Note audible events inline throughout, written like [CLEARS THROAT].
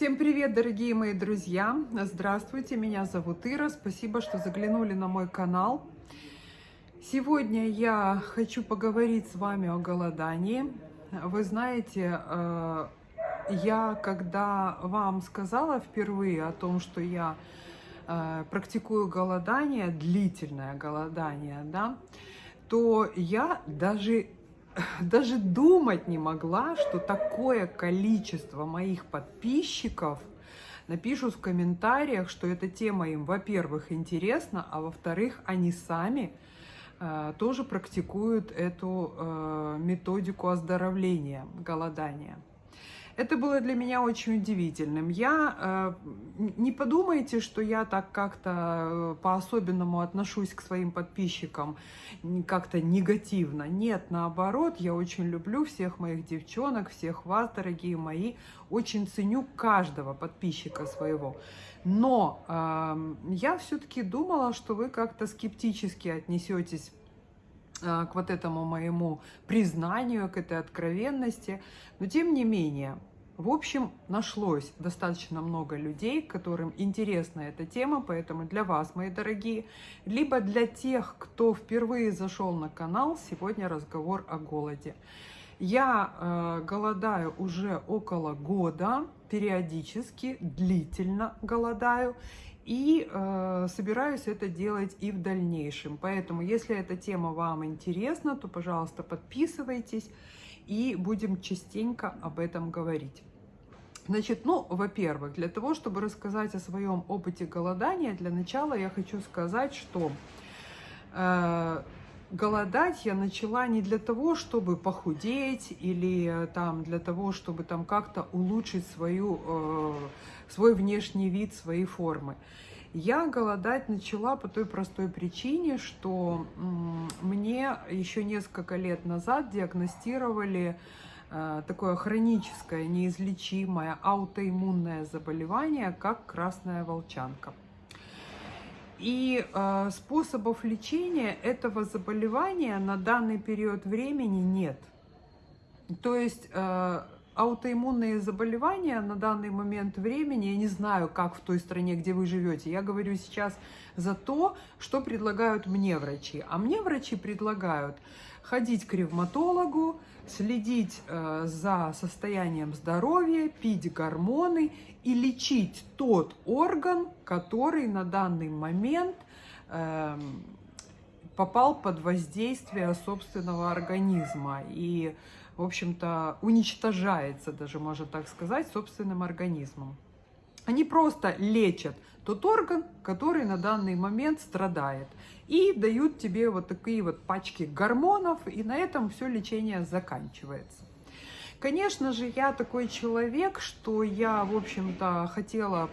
Всем привет, дорогие мои друзья! Здравствуйте, меня зовут Ира. Спасибо, что заглянули на мой канал. Сегодня я хочу поговорить с вами о голодании. Вы знаете, э, я когда вам сказала впервые о том, что я э, практикую голодание, длительное голодание, да, то я даже [LAUGHS] даже думать не могла, что такое количество моих подписчиков напишут в комментариях, что эта тема им, во-первых, интересна, а во-вторых, они сами э, тоже практикуют эту э, методику оздоровления, голодания. Это было для меня очень удивительным. Я, э, не подумайте, что я так как-то э, по-особенному отношусь к своим подписчикам, как-то негативно. Нет, наоборот, я очень люблю всех моих девчонок, всех вас, дорогие мои. Очень ценю каждого подписчика своего. Но э, я все-таки думала, что вы как-то скептически отнесетесь э, к вот этому моему признанию, к этой откровенности. Но тем не менее, в общем, нашлось достаточно много людей, которым интересна эта тема, поэтому для вас, мои дорогие, либо для тех, кто впервые зашел на канал, сегодня разговор о голоде. Я э, голодаю уже около года, периодически, длительно голодаю, и э, собираюсь это делать и в дальнейшем. Поэтому, если эта тема вам интересна, то, пожалуйста, подписывайтесь, и будем частенько об этом говорить. Значит, ну, во-первых, для того, чтобы рассказать о своем опыте голодания, для начала я хочу сказать, что э, голодать я начала не для того, чтобы похудеть или э, там для того, чтобы там как-то улучшить свою, э, свой внешний вид, свои формы. Я голодать начала по той простой причине, что мне еще несколько лет назад диагностировали Э, такое хроническое, неизлечимое аутоиммунное заболевание, как красная волчанка. И э, способов лечения этого заболевания на данный период времени нет. То есть э, аутоиммунные заболевания на данный момент времени, я не знаю, как в той стране, где вы живете, я говорю сейчас за то, что предлагают мне врачи. А мне врачи предлагают ходить к ревматологу, следить э, за состоянием здоровья, пить гормоны и лечить тот орган, который на данный момент э, попал под воздействие собственного организма. И, в общем-то, уничтожается, даже можно так сказать, собственным организмом. Они просто лечат тот орган, который на данный момент страдает. И дают тебе вот такие вот пачки гормонов, и на этом все лечение заканчивается. Конечно же, я такой человек, что я, в общем-то, хотела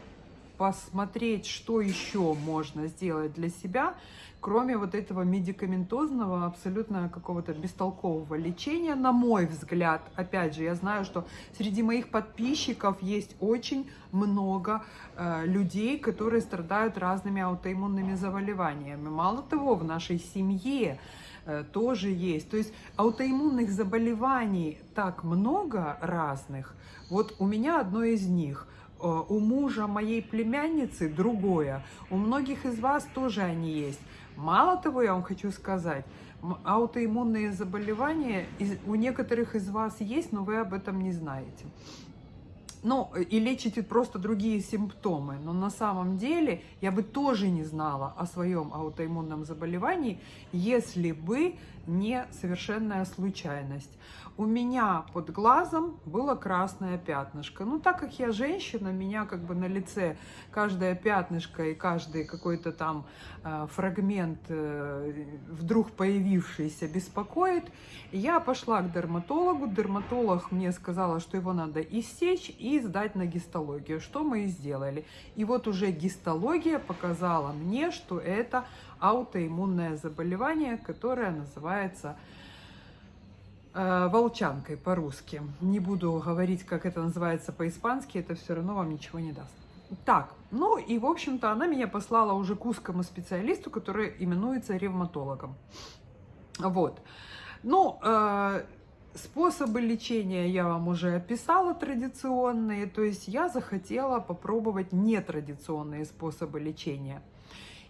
посмотреть, что еще можно сделать для себя, кроме вот этого медикаментозного, абсолютно какого-то бестолкового лечения, на мой взгляд. Опять же, я знаю, что среди моих подписчиков есть очень много э, людей, которые страдают разными аутоиммунными заболеваниями. Мало того, в нашей семье э, тоже есть. То есть аутоиммунных заболеваний так много разных. Вот у меня одно из них – у мужа моей племянницы другое. У многих из вас тоже они есть. Мало того, я вам хочу сказать, аутоиммунные заболевания у некоторых из вас есть, но вы об этом не знаете. Ну, и лечите просто другие симптомы. Но на самом деле я бы тоже не знала о своем аутоиммунном заболевании, если бы не совершенная случайность у меня под глазом было красное пятнышко. Ну, так как я женщина, меня как бы на лице каждое пятнышко и каждый какой-то там э, фрагмент э, вдруг появившийся беспокоит. Я пошла к дерматологу. Дерматолог мне сказала, что его надо иссечь и сдать на гистологию, что мы и сделали. И вот уже гистология показала мне, что это аутоиммунное заболевание, которое называется волчанкой по-русски. Не буду говорить, как это называется по-испански, это все равно вам ничего не даст. Так, ну и, в общем-то, она меня послала уже к узкому специалисту, который именуется ревматологом. Вот. Ну, э, Способы лечения я вам уже описала традиционные, то есть я захотела попробовать нетрадиционные способы лечения.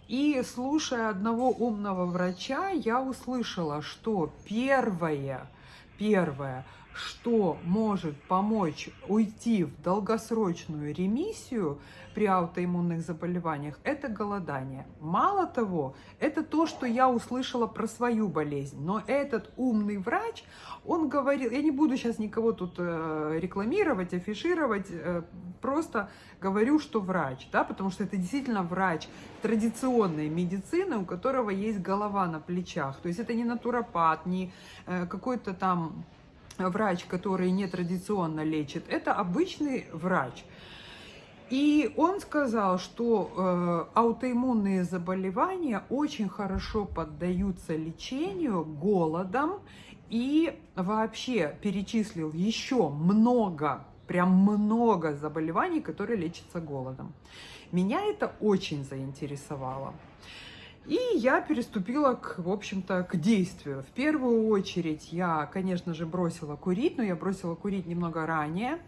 И слушая одного умного врача, я услышала, что первое, первое – что может помочь уйти в долгосрочную ремиссию при аутоиммунных заболеваниях, это голодание. Мало того, это то, что я услышала про свою болезнь. Но этот умный врач, он говорил, я не буду сейчас никого тут э, рекламировать, афишировать, э, просто говорю, что врач, да, потому что это действительно врач традиционной медицины, у которого есть голова на плечах. То есть это не натуропат, не э, какой-то там врач, который нетрадиционно лечит, это обычный врач. И он сказал, что э, аутоиммунные заболевания очень хорошо поддаются лечению голодом и вообще перечислил еще много, прям много заболеваний, которые лечатся голодом. Меня это очень заинтересовало. И я переступила, к, в общем-то, к действию. В первую очередь я, конечно же, бросила курить, но я бросила курить немного ранее.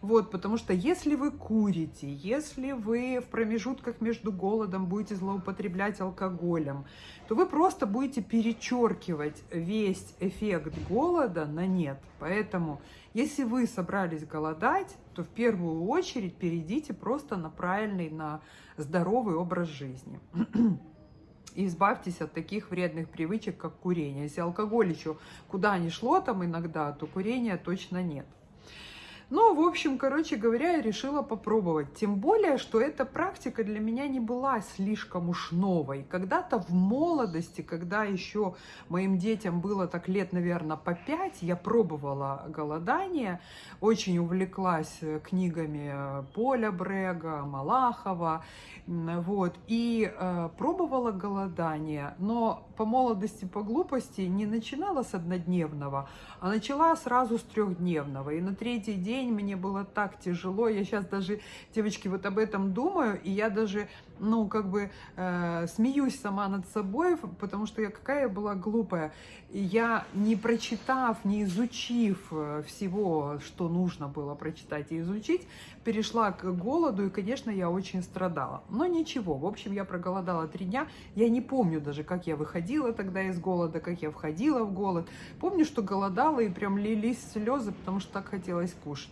Вот, потому что если вы курите, если вы в промежутках между голодом будете злоупотреблять алкоголем, то вы просто будете перечеркивать весь эффект голода на нет. Поэтому, если вы собрались голодать, то в первую очередь перейдите просто на правильный, на здоровый образ жизни. [CLEARS THROAT] и избавьтесь от таких вредных привычек, как курение. Если алкоголь еще куда ни шло там иногда, то курения точно нет. Ну, в общем, короче говоря, я решила попробовать. Тем более, что эта практика для меня не была слишком уж новой. Когда-то в молодости, когда еще моим детям было так лет, наверное, по пять, я пробовала голодание, очень увлеклась книгами Поля Брега, Малахова, вот, и э, пробовала голодание, но по молодости, по глупости не начинала с однодневного, а начала сразу с трехдневного. И на третий день мне было так тяжело. Я сейчас даже, девочки, вот об этом думаю, и я даже, ну, как бы э, смеюсь сама над собой, потому что я какая была глупая. Я, не прочитав, не изучив э, всего, что нужно было прочитать и изучить, перешла к голоду, и, конечно, я очень страдала. Но ничего, в общем, я проголодала три дня. Я не помню даже, как я выходила тогда из голода, как я входила в голод. Помню, что голодала, и прям лились слезы, потому что так хотелось кушать.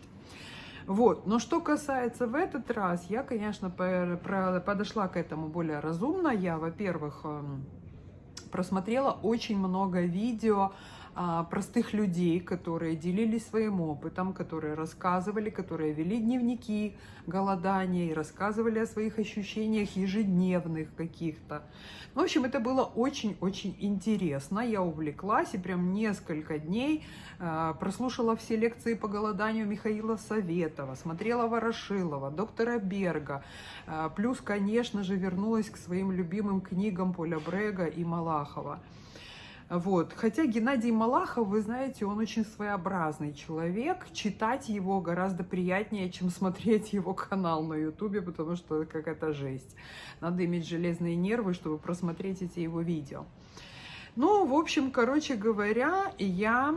Вот. Но что касается в этот раз, я, конечно, подошла к этому более разумно. Я, во-первых, эм, просмотрела очень много видео простых людей, которые делились своим опытом, которые рассказывали, которые вели дневники голодания и рассказывали о своих ощущениях ежедневных каких-то. В общем, это было очень-очень интересно. Я увлеклась и прям несколько дней э, прослушала все лекции по голоданию Михаила Советова, смотрела Ворошилова, доктора Берга. Э, плюс, конечно же, вернулась к своим любимым книгам Поля Брега и Малахова. Вот. Хотя Геннадий Малахов, вы знаете, он очень своеобразный человек. Читать его гораздо приятнее, чем смотреть его канал на ютубе, потому что какая-то жесть. Надо иметь железные нервы, чтобы просмотреть эти его видео. Ну, в общем, короче говоря, я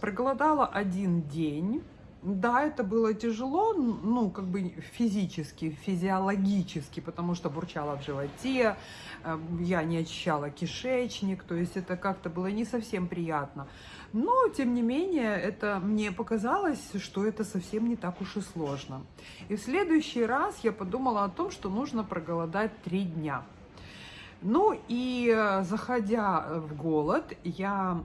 проголодала один день. Да, это было тяжело, ну, как бы физически, физиологически, потому что бурчала в животе, э, я не очищала кишечник, то есть это как-то было не совсем приятно. Но, тем не менее, это мне показалось, что это совсем не так уж и сложно. И в следующий раз я подумала о том, что нужно проголодать три дня. Ну и э, заходя в голод, я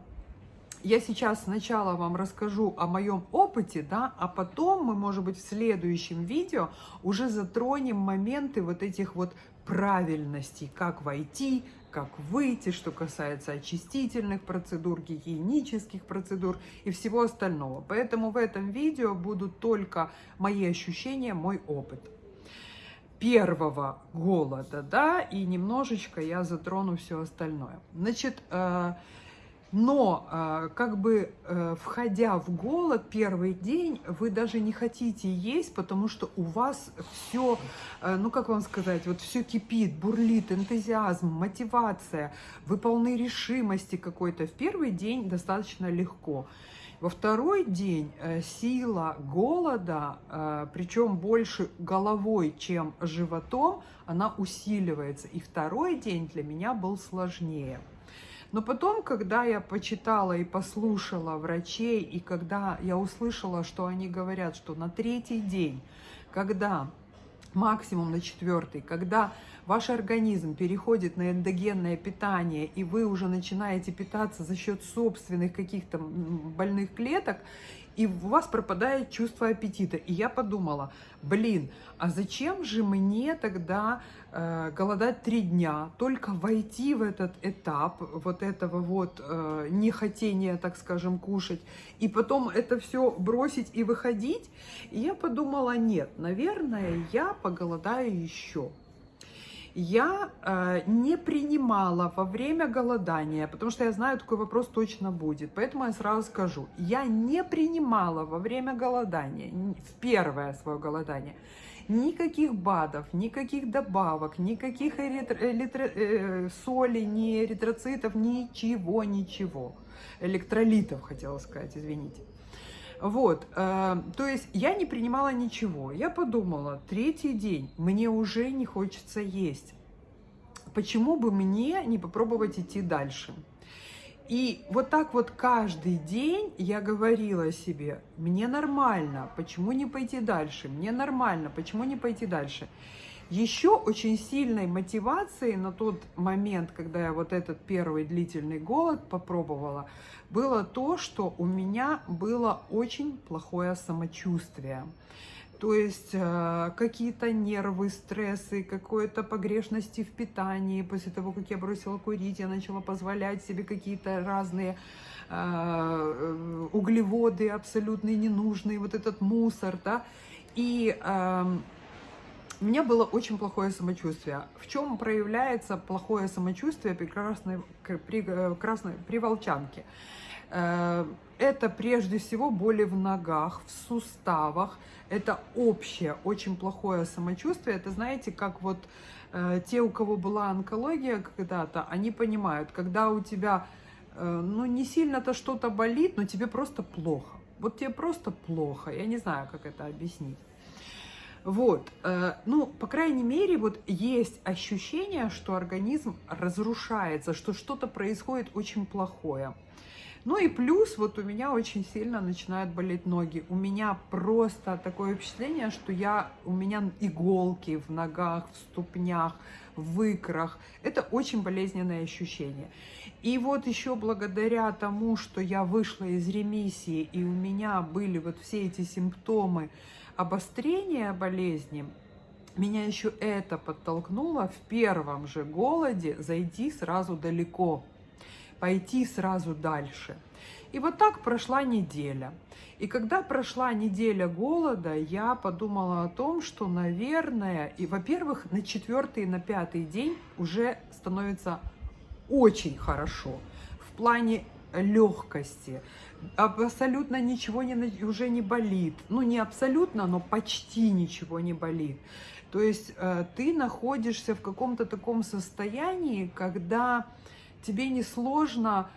я сейчас сначала вам расскажу о моем опыте, да, а потом мы, может быть, в следующем видео уже затронем моменты вот этих вот правильностей, как войти, как выйти, что касается очистительных процедур, гигиенических процедур и всего остального. Поэтому в этом видео будут только мои ощущения, мой опыт первого голода, да, и немножечко я затрону все остальное. Значит, э, но а, как бы э, входя в голод первый день, вы даже не хотите есть, потому что у вас все, э, ну как вам сказать, вот все кипит, бурлит, энтузиазм, мотивация, вы полны решимости какой-то. В первый день достаточно легко. Во второй день э, сила голода, причем больше головой, чем животом, она усиливается. И второй день для меня был сложнее. Но потом, когда я почитала и послушала врачей, и когда я услышала, что они говорят, что на третий день, когда максимум на четвертый, когда ваш организм переходит на эндогенное питание, и вы уже начинаете питаться за счет собственных каких-то больных клеток, и у вас пропадает чувство аппетита. И я подумала, блин, а зачем же мне тогда э, голодать три дня, только войти в этот этап вот этого вот э, нехотения, так скажем, кушать, и потом это все бросить и выходить? И я подумала, нет, наверное, я поголодаю еще я э, не принимала во время голодания, потому что я знаю, такой вопрос точно будет, поэтому я сразу скажу, я не принимала во время голодания, в первое свое голодание, никаких БАДов, никаких добавок, никаких эритро, эритро, э, соли, ни эритроцитов, ничего, ничего. Электролитов, хотела сказать, извините. Вот, э, то есть я не принимала ничего. Я подумала, третий день, мне уже не хочется есть. Почему бы мне не попробовать идти дальше? И вот так вот каждый день я говорила себе, мне нормально, почему не пойти дальше? Мне нормально, почему не пойти дальше? Еще очень сильной мотивацией на тот момент, когда я вот этот первый длительный голод попробовала, было то, что у меня было очень плохое самочувствие. То есть э, какие-то нервы, стрессы, какой-то погрешности в питании. После того, как я бросила курить, я начала позволять себе какие-то разные э, углеводы абсолютно ненужные, вот этот мусор, да. И э, у меня было очень плохое самочувствие. В чем проявляется плохое самочувствие при красной, при, э, красной, при волчанке? Э, это прежде всего боли в ногах, в суставах. Это общее, очень плохое самочувствие. Это, знаете, как вот э, те, у кого была онкология когда-то, они понимают, когда у тебя, ну, не сильно-то что-то болит, но тебе просто плохо. Вот тебе просто плохо. Я не знаю, как это объяснить. Вот, э, ну, по крайней мере, вот есть ощущение, что организм разрушается, что что-то происходит очень плохое. Ну и плюс, вот у меня очень сильно начинают болеть ноги. У меня просто такое впечатление, что я, у меня иголки в ногах, в ступнях, в икрах. Это очень болезненное ощущение. И вот еще благодаря тому, что я вышла из ремиссии, и у меня были вот все эти симптомы, обострения болезни, меня еще это подтолкнуло в первом же голоде зайти сразу далеко, пойти сразу дальше. И вот так прошла неделя. И когда прошла неделя голода, я подумала о том, что, наверное, и, во-первых, на четвертый и на пятый день уже становится очень хорошо в плане легкости, абсолютно ничего не, уже не болит. Ну, не абсолютно, но почти ничего не болит. То есть э, ты находишься в каком-то таком состоянии, когда тебе несложно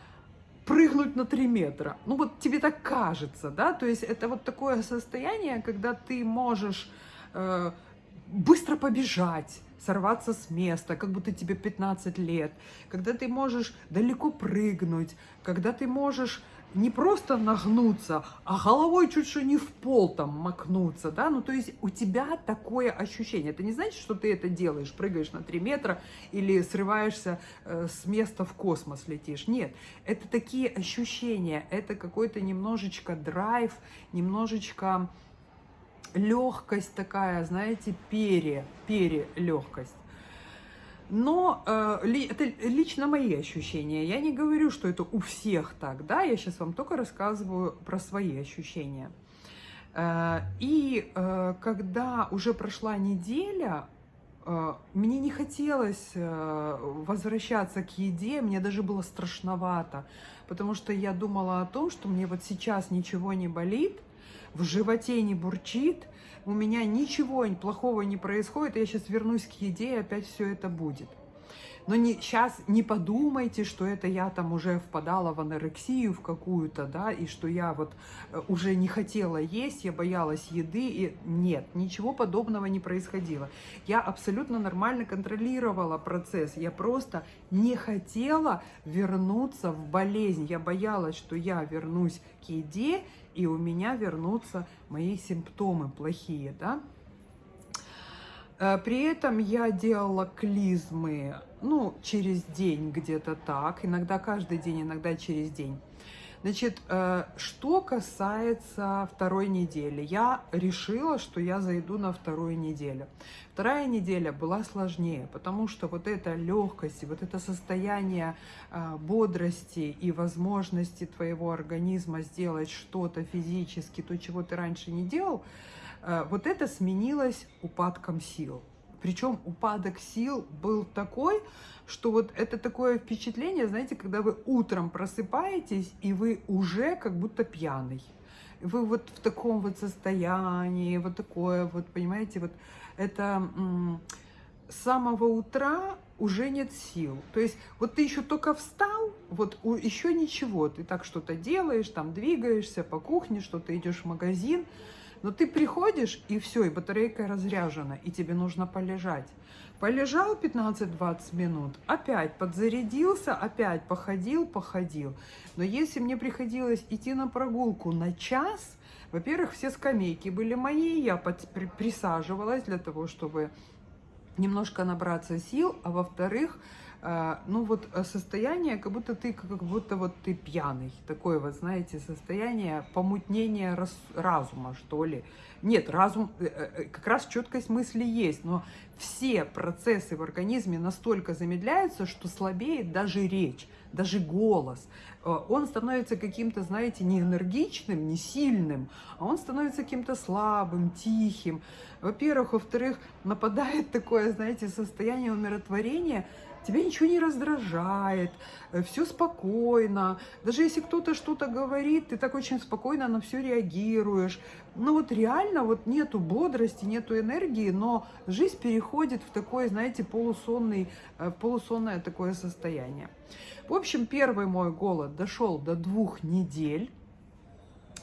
прыгнуть на 3 метра. Ну вот тебе так кажется, да? То есть это вот такое состояние, когда ты можешь э, быстро побежать, сорваться с места, как будто тебе 15 лет, когда ты можешь далеко прыгнуть, когда ты можешь не просто нагнуться, а головой чуть что не в пол там макнуться, да, ну то есть у тебя такое ощущение, это не значит, что ты это делаешь, прыгаешь на 3 метра или срываешься э, с места в космос летишь, нет, это такие ощущения, это какой-то немножечко драйв, немножечко легкость такая, знаете, пере, перелегкость. Но э, ли, это лично мои ощущения. Я не говорю, что это у всех так, да, я сейчас вам только рассказываю про свои ощущения. Э, и э, когда уже прошла неделя, мне не хотелось э, возвращаться к еде, мне даже было страшновато, потому что я думала о том, что мне вот сейчас ничего не болит, в животе не бурчит, у меня ничего плохого не происходит, я сейчас вернусь к еде, и опять все это будет. Но не, сейчас не подумайте, что это я там уже впадала в анорексию в какую-то, да, и что я вот э, уже не хотела есть, я боялась еды. И... Нет, ничего подобного не происходило. Я абсолютно нормально контролировала процесс. Я просто не хотела вернуться в болезнь. Я боялась, что я вернусь к еде, и у меня вернутся мои симптомы плохие, да. Э, при этом я делала клизмы, ну, через день где-то так, иногда каждый день, иногда через день. Значит, э, что касается второй недели, я решила, что я зайду на вторую неделю. Вторая неделя была сложнее, потому что вот эта легкость, вот это состояние э, бодрости и возможности твоего организма сделать что-то физически, то, чего ты раньше не делал, вот это сменилось упадком сил. Причем упадок сил был такой, что вот это такое впечатление, знаете, когда вы утром просыпаетесь, и вы уже как будто пьяный. Вы вот в таком вот состоянии, вот такое вот, понимаете, вот это с самого утра уже нет сил. То есть вот ты еще только встал, вот еще ничего, ты так что-то делаешь, там двигаешься по кухне, что-то идешь в магазин, но ты приходишь, и все, и батарейка разряжена, и тебе нужно полежать. Полежал 15-20 минут, опять подзарядился, опять походил, походил. Но если мне приходилось идти на прогулку на час, во-первых, все скамейки были мои, я присаживалась для того, чтобы немножко набраться сил, а во-вторых, э, ну вот э, состояние, как будто ты, как будто вот ты пьяный, такое вот, знаете, состояние помутнения раз, разума, что ли. Нет, разум, э, как раз четкость мысли есть, но все процессы в организме настолько замедляются, что слабеет даже речь, даже голос. Он становится каким-то, знаете, не энергичным, не сильным, а он становится каким-то слабым, тихим. Во-первых, во-вторых, [LAUGHS] нападает такое, знаете, состояние умиротворения, тебя ничего не раздражает, э, все спокойно. Даже если кто-то что-то говорит, ты так очень спокойно на все реагируешь. Ну вот реально вот нету бодрости, нету энергии, но жизнь переходит в такое, знаете, полусонный, э, полусонное такое состояние. В общем, первый мой голод дошел до двух недель.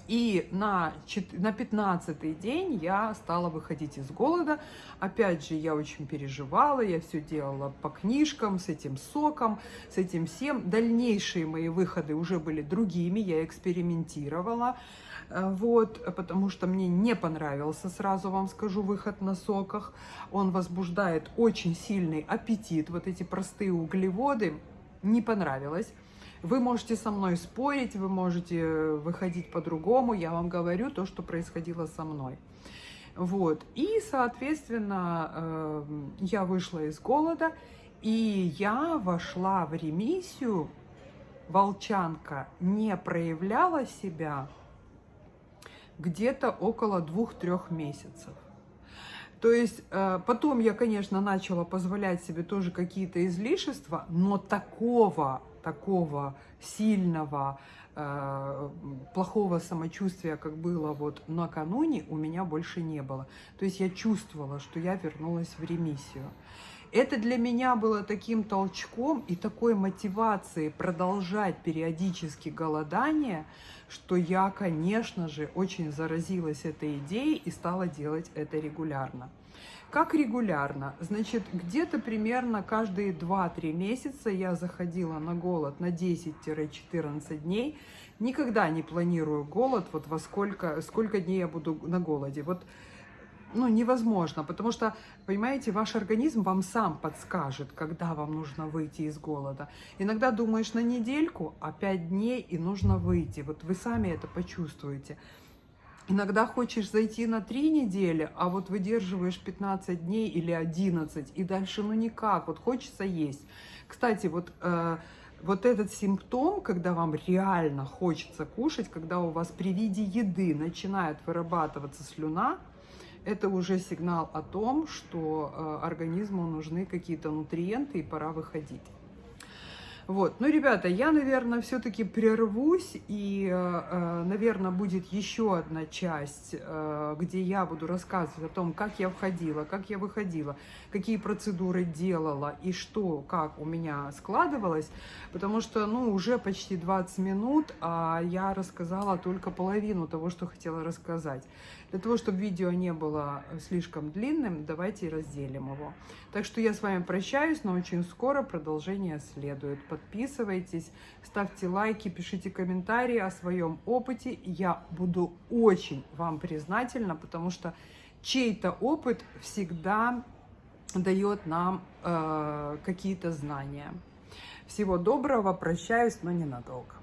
И на, на 15 день я стала выходить из голода. Опять же, я очень переживала, я все делала по книжкам, с этим соком, с этим всем. Дальнейшие мои выходы уже были другими, я экспериментировала. Э, вот, потому что мне не понравился, сразу вам скажу, выход на соках. Он возбуждает очень сильный аппетит, вот эти простые углеводы, не понравилось. Вы можете со мной спорить, вы можете выходить по-другому. Я вам говорю то, что происходило со мной. Вот. И, соответственно, эм, я вышла из голода, и я вошла в ремиссию. Волчанка не проявляла себя где-то около двух-трех месяцев. То есть э, потом я, конечно, начала позволять себе тоже какие-то излишества, но такого такого сильного, э, плохого самочувствия, как было вот накануне, у меня больше не было. То есть я чувствовала, что я вернулась в ремиссию. Это для меня было таким толчком и такой мотивацией продолжать периодически голодание, что я, конечно же, очень заразилась этой идеей и стала делать это регулярно. Как регулярно? Значит, где-то примерно каждые 2-3 месяца я заходила на голод на 10-14 дней. Никогда не планирую голод, вот во сколько, сколько дней я буду на голоде. Вот ну, невозможно, потому что, понимаете, ваш организм вам сам подскажет, когда вам нужно выйти из голода. Иногда думаешь на недельку, а 5 дней и нужно выйти. Вот вы сами это почувствуете. Иногда хочешь зайти на 3 недели, а вот выдерживаешь 15 дней или 11, и дальше ну никак, вот хочется есть. Кстати, вот, э, вот этот симптом, когда вам реально хочется кушать, когда у вас при виде еды начинает вырабатываться слюна, это уже сигнал о том, что э, организму нужны какие-то нутриенты и пора выходить. Вот, ну, ребята, я, наверное, все-таки прервусь, и, наверное, будет еще одна часть, где я буду рассказывать о том, как я входила, как я выходила, какие процедуры делала и что, как у меня складывалось, потому что, ну, уже почти 20 минут, а я рассказала только половину того, что хотела рассказать. Для того, чтобы видео не было слишком длинным, давайте разделим его. Так что я с вами прощаюсь, но очень скоро продолжение следует. Подписывайтесь, ставьте лайки, пишите комментарии о своем опыте. Я буду очень вам признательна, потому что чей-то опыт всегда дает нам э, какие-то знания. Всего доброго, прощаюсь, но ненадолго.